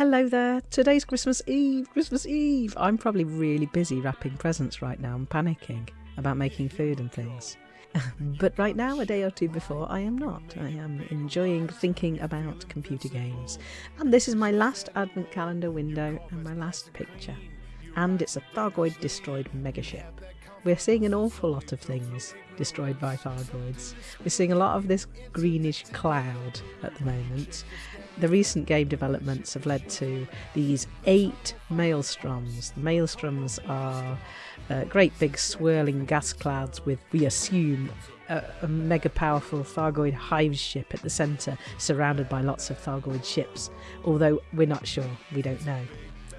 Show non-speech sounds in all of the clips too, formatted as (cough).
Hello there. Today's Christmas Eve. Christmas Eve. I'm probably really busy wrapping presents right now and panicking about making food and things. (laughs) but right now, a day or two before, I am not. I am enjoying thinking about computer games. And this is my last advent calendar window and my last picture. And it's a Thargoid destroyed megaship. We're seeing an awful lot of things destroyed by Thargoids. We're seeing a lot of this greenish cloud at the moment. The recent game developments have led to these eight maelstroms. The maelstroms are uh, great big swirling gas clouds with, we assume, a, a mega powerful Thargoid hive ship at the centre, surrounded by lots of Thargoid ships. Although we're not sure, we don't know.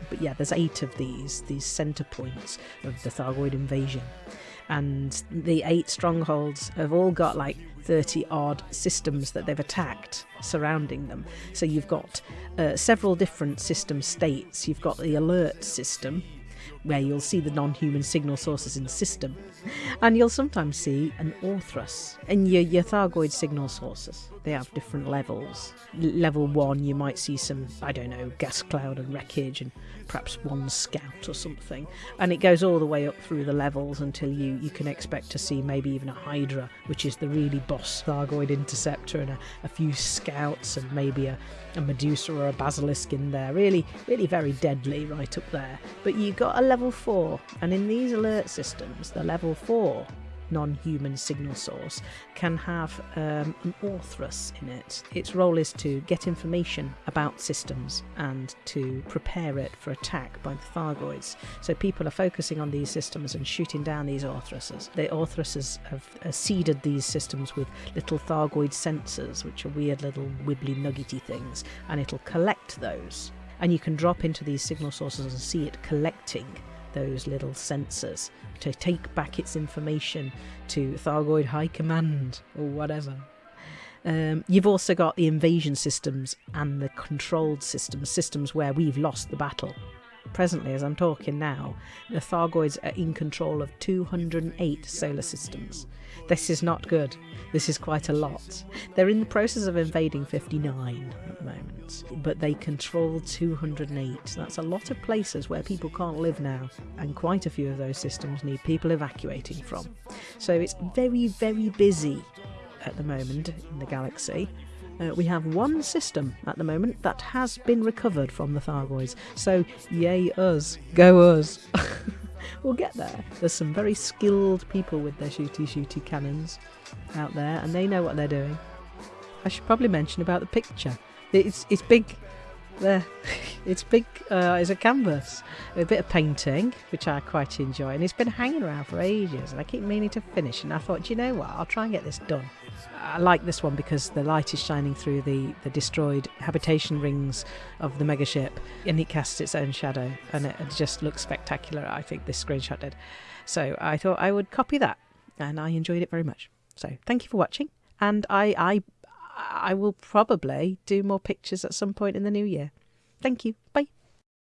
But yeah, there's eight of these, these centre points of the Thargoid invasion. And the eight strongholds have all got like 30 odd systems that they've attacked surrounding them. So you've got uh, several different system states. You've got the alert system, where you'll see the non human signal sources in the system, and you'll sometimes see an Orthrus in your, your Thargoid signal sources. They have different levels. L- level one, you might see some, I don't know, gas cloud and wreckage, and perhaps one scout or something. And it goes all the way up through the levels until you, you can expect to see maybe even a Hydra, which is the really boss Thargoid interceptor, and a, a few scouts, and maybe a, a Medusa or a Basilisk in there. Really, really very deadly right up there. But you got a level 4, and in these alert systems, the level 4 non human signal source can have um, an Orthrus in it. Its role is to get information about systems and to prepare it for attack by the Thargoids. So people are focusing on these systems and shooting down these Orthruses. The Orthruses have uh, seeded these systems with little Thargoid sensors, which are weird little wibbly nuggety things, and it'll collect those. And you can drop into these signal sources and see it collecting those little sensors to take back its information to Thargoid High Command or whatever. Um, you've also got the invasion systems and the controlled systems, systems where we've lost the battle. Presently, as I'm talking now, the Thargoids are in control of 208 solar systems. This is not good. This is quite a lot. They're in the process of invading 59 at the moment, but they control 208. That's a lot of places where people can't live now, and quite a few of those systems need people evacuating from. So it's very, very busy at the moment in the galaxy. Uh, we have one system at the moment that has been recovered from the Thargoids. So, yay us, go us. (laughs) we'll get there. There's some very skilled people with their shooty shooty cannons out there, and they know what they're doing. I should probably mention about the picture. It's it's big. There, (laughs) it's big. Uh, it's a canvas, a bit of painting, which I quite enjoy, and it's been hanging around for ages, and I keep meaning to finish. And I thought, you know what? I'll try and get this done. I like this one because the light is shining through the, the destroyed habitation rings of the megaship and it casts its own shadow and it, it just looks spectacular. I think this screenshot did. So I thought I would copy that and I enjoyed it very much. So thank you for watching and I, I, I will probably do more pictures at some point in the new year. Thank you. Bye.